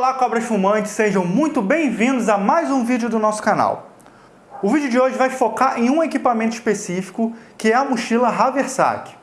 Olá cobras fumantes, sejam muito bem-vindos a mais um vídeo do nosso canal. O vídeo de hoje vai focar em um equipamento específico, que é a mochila Haversack.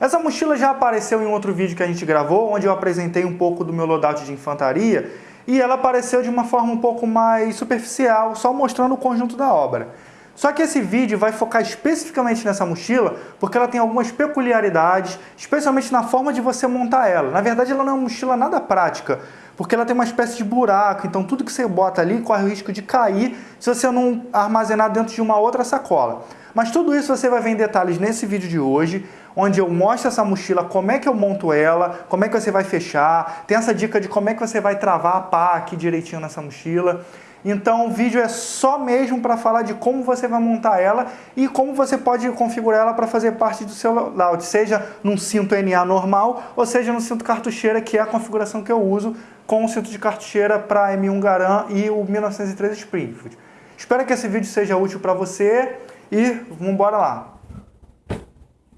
Essa mochila já apareceu em outro vídeo que a gente gravou, onde eu apresentei um pouco do meu loadout de infantaria, e ela apareceu de uma forma um pouco mais superficial, só mostrando o conjunto da obra. Só que esse vídeo vai focar especificamente nessa mochila porque ela tem algumas peculiaridades, especialmente na forma de você montar ela. Na verdade, ela não é uma mochila nada prática, porque ela tem uma espécie de buraco, então tudo que você bota ali corre o risco de cair se você não armazenar dentro de uma outra sacola. Mas tudo isso você vai ver em detalhes nesse vídeo de hoje, onde eu mostro essa mochila, como é que eu monto ela, como é que você vai fechar, tem essa dica de como é que você vai travar a pá aqui direitinho nessa mochila. Então o vídeo é só mesmo para falar de como você vai montar ela e como você pode configurar ela para fazer parte do seu layout, seja num cinto NA normal ou seja no cinto cartucheira, que é a configuração que eu uso com o cinto de cartucheira para M1 Garand e o 1903 Springfield. Espero que esse vídeo seja útil para você e vamos embora lá.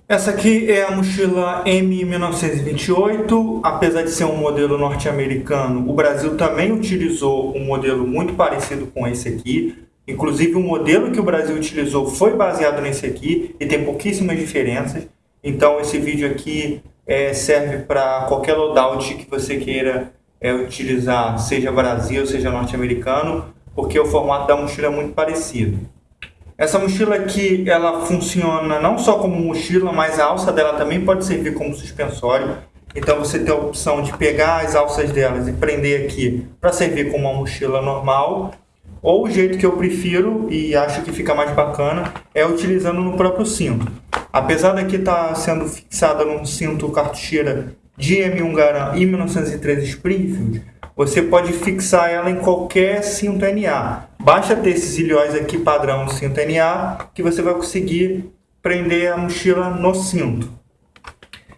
Essa aqui é a mochila M1928, apesar de ser um modelo norte-americano, o Brasil também utilizou um modelo muito parecido com esse aqui. Inclusive o modelo que o Brasil utilizou foi baseado nesse aqui e tem pouquíssimas diferenças. Então esse vídeo aqui é, serve para qualquer loadout que você queira é, utilizar, seja Brasil, seja norte-americano, porque o formato da mochila é muito parecido. Essa mochila aqui, ela funciona não só como mochila, mas a alça dela também pode servir como suspensório. Então você tem a opção de pegar as alças delas e prender aqui para servir como uma mochila normal. Ou o jeito que eu prefiro e acho que fica mais bacana é utilizando no próprio cinto. Apesar daqui estar tá sendo fixada num cinto cartucheira M1 Garand e 1913 Springfield, você pode fixar ela em qualquer cinto NA. Basta ter esses ilhóis aqui padrão cinto NA que você vai conseguir prender a mochila no cinto.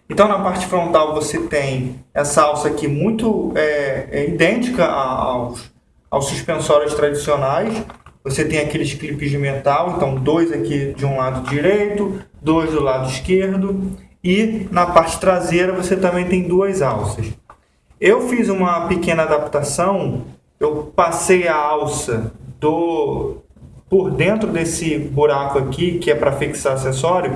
Então na parte frontal você tem essa alça aqui muito é, é idêntica aos, aos suspensórios tradicionais. Você tem aqueles clipes de metal, então dois aqui de um lado direito, dois do lado esquerdo. E na parte traseira você também tem duas alças. Eu fiz uma pequena adaptação, eu passei a alça do por dentro desse buraco aqui, que é para fixar acessório,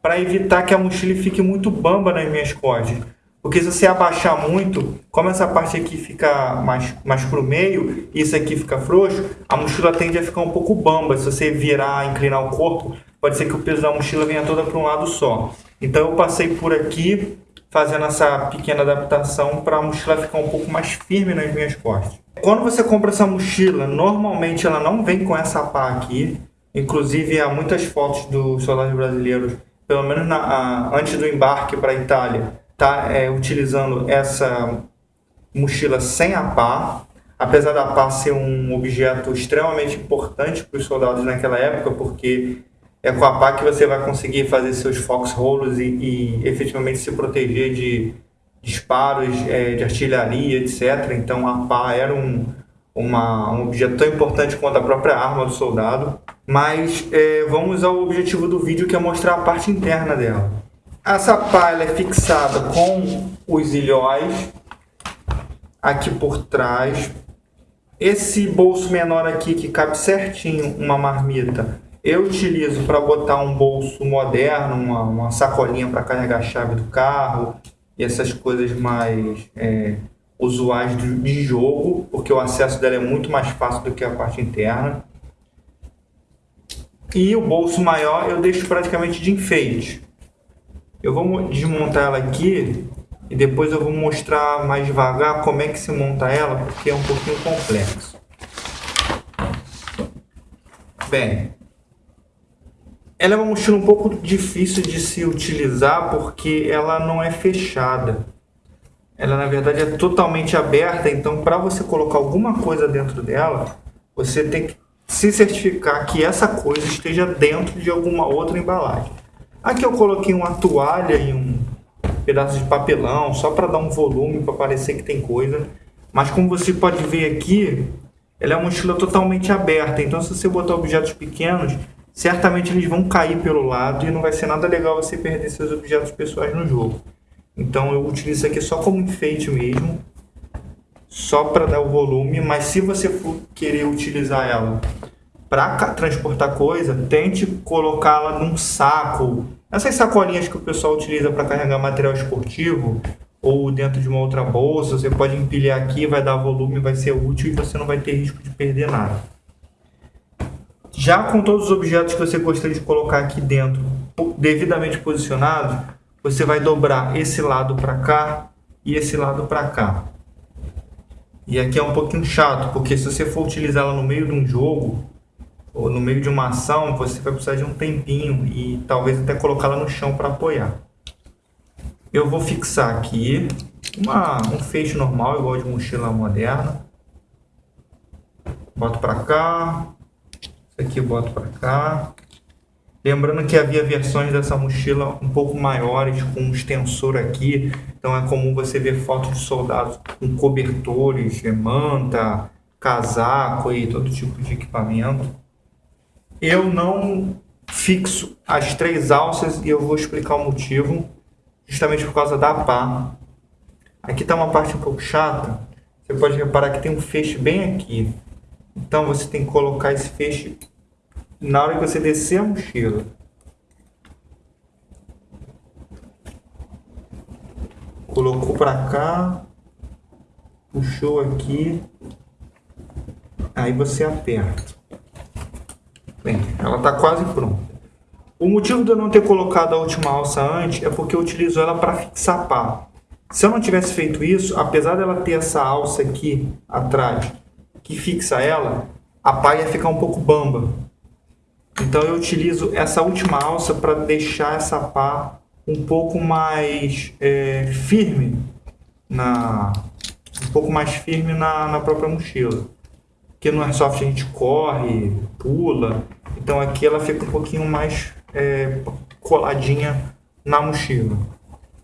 para evitar que a mochila fique muito bamba nas minhas costas. Porque se você abaixar muito, como essa parte aqui fica mais, mais para o meio isso aqui fica frouxo, a mochila tende a ficar um pouco bamba. Se você virar, inclinar o corpo, pode ser que o peso da mochila venha toda para um lado só. Então eu passei por aqui fazendo essa pequena adaptação para a mochila ficar um pouco mais firme nas minhas costas. Quando você compra essa mochila, normalmente ela não vem com essa pá aqui. Inclusive, há muitas fotos dos soldados brasileiros, pelo menos na, a, antes do embarque para a Itália, tá é, utilizando essa mochila sem a pá. Apesar da pá ser um objeto extremamente importante para os soldados naquela época, porque é com a pá que você vai conseguir fazer seus foxholes e, e efetivamente se proteger de disparos é, de artilharia, etc. Então a pá era um, uma, um objeto tão importante quanto a própria arma do soldado. Mas é, vamos ao objetivo do vídeo que é mostrar a parte interna dela. Essa pá é fixada com os ilhóis aqui por trás. Esse bolso menor aqui que cabe certinho uma marmita eu utilizo para botar um bolso moderno, uma, uma sacolinha para carregar a chave do carro e essas coisas mais é, usuais de, jogo, porque o acesso dela é muito mais fácil do que a parte interna. E o bolso maior eu deixo praticamente de enfeite. Eu vou desmontar ela aqui e depois eu vou mostrar mais devagar como é que se monta ela, porque é um pouquinho complexo. Bem, ela é uma mochila um pouco difícil de se utilizar porque ela não é fechada. Ela na verdade é totalmente aberta, então para você colocar alguma coisa dentro dela, você tem que se certificar que essa coisa esteja dentro de alguma outra embalagem. Aqui eu coloquei uma toalha e um pedaço de papelão, só para dar um volume, para parecer que tem coisa. Mas como você pode ver aqui, ela é uma mochila totalmente aberta, então se você botar objetos pequenos, certamente eles vão cair pelo lado e não vai ser nada legal você perder seus objetos pessoais no jogo. Então eu utilizo isso aqui só como enfeite mesmo. só para dar o volume, mas se você for querer utilizar ela para transportar coisa, tente colocá-la num saco. Essas sacolinhas que o pessoal utiliza para carregar material esportivo ou dentro de uma outra bolsa, você pode empilhar aqui, vai dar volume, vai ser útil e você não vai ter risco de perder nada. Já com todos os objetos que você gostaria de colocar aqui dentro, devidamente posicionados, você vai dobrar esse lado para cá e esse lado para cá. E aqui é um pouquinho chato, porque se você for utilizá-la no meio de um jogo, ou no meio de uma ação, você vai precisar de um tempinho e talvez até colocá-la no chão para apoiar. Eu vou fixar aqui uma, um feixe normal, igual de mochila moderna. Boto para cá, aqui eu boto para cá. Lembrando que havia versões dessa mochila um pouco maiores, com um extensor aqui. Então é comum você ver fotos de soldados com cobertores, manta, casaco e todo tipo de equipamento. Eu não fixo as três alças e eu vou explicar o motivo, justamente por causa da pá. Aqui está uma parte um pouco chata. Você pode reparar que tem um feixe bem aqui. Então você tem que colocar esse feixe na hora que você descer a mochila. Colocou para cá, puxou aqui, aí você aperta. Bem, ela está quase pronta. O motivo de eu não ter colocado a última alça antes é porque eu utilizo ela para fixar pá. Se eu não tivesse feito isso, apesar dela ter essa alça aqui atrás que fixa ela, a pá ia ficar um pouco bamba. Então eu utilizo essa última alça para deixar essa pá um pouco mais é, firme na um pouco mais firme na, na própria mochila. Porque no Airsoft a gente corre, pula, então aqui ela fica um pouquinho mais é, coladinha na mochila.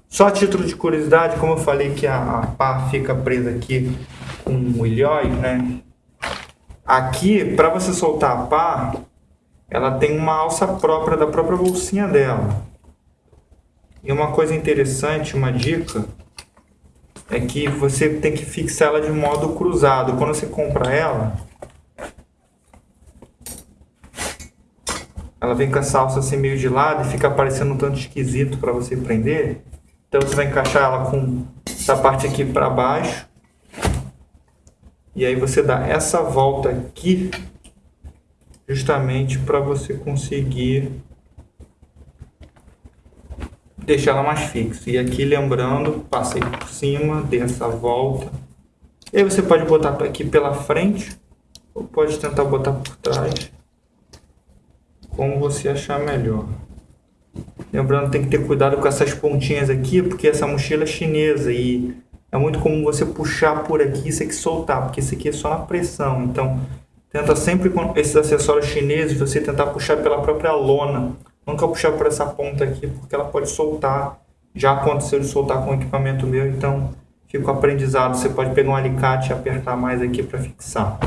Só título de curiosidade, como eu falei que a, a pá fica presa aqui com o ilhóis, né? Aqui, para você soltar a pá, ela tem uma alça própria da própria bolsinha dela. E uma coisa interessante, uma dica, é que você tem que fixar ela de modo cruzado. Quando você compra ela, ela vem com essa alça assim meio de lado e fica parecendo um tanto esquisito para você prender. Então você vai encaixar ela com essa parte aqui para baixo. E aí você dá essa volta aqui justamente para você conseguir deixar ela mais fixa. E aqui lembrando, passei por cima, dei essa volta. E aí você pode botar aqui pela frente ou pode tentar botar por trás, como você achar melhor. Lembrando, tem que ter cuidado com essas pontinhas aqui, porque essa mochila é chinesa e é muito comum você puxar por aqui e isso aqui soltar, porque isso aqui é só na pressão. Então, Tenta sempre com esses acessórios chineses você tentar puxar pela própria lona. Nunca puxar por essa ponta aqui, porque ela pode soltar. Já aconteceu de soltar com o equipamento meu, então fica o aprendizado. Você pode pegar um alicate e apertar mais aqui para fixar.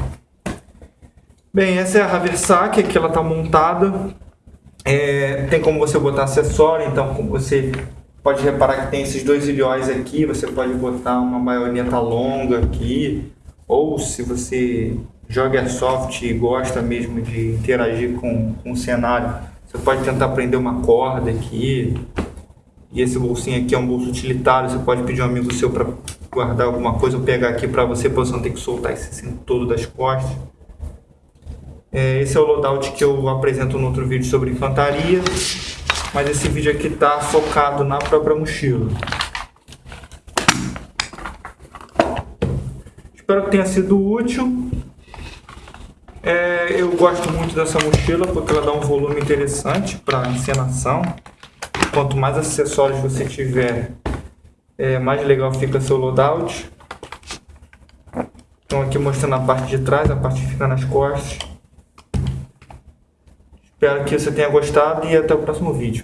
Bem, essa é a Haversac, aqui ela está montada. É, tem como você botar acessório, então você pode reparar que tem esses dois ilhóis aqui. Você pode botar uma baioneta longa aqui, ou se você joga airsoft e gosta mesmo de interagir com, com o cenário, você pode tentar prender uma corda aqui. E esse bolsinho aqui é um bolso utilitário, você pode pedir um amigo seu para guardar alguma coisa ou pegar aqui para você, para você não ter que soltar esse cinto todo das costas. É, esse é o loadout que eu apresento no outro vídeo sobre infantaria, mas esse vídeo aqui está focado na própria mochila. Espero que tenha sido útil. É, eu gosto muito dessa mochila porque ela dá um volume interessante para encenação. Quanto mais acessórios você tiver, é, mais legal fica seu loadout. Então aqui mostrando a parte de trás, a parte que fica nas costas. Espero que você tenha gostado e até o próximo vídeo.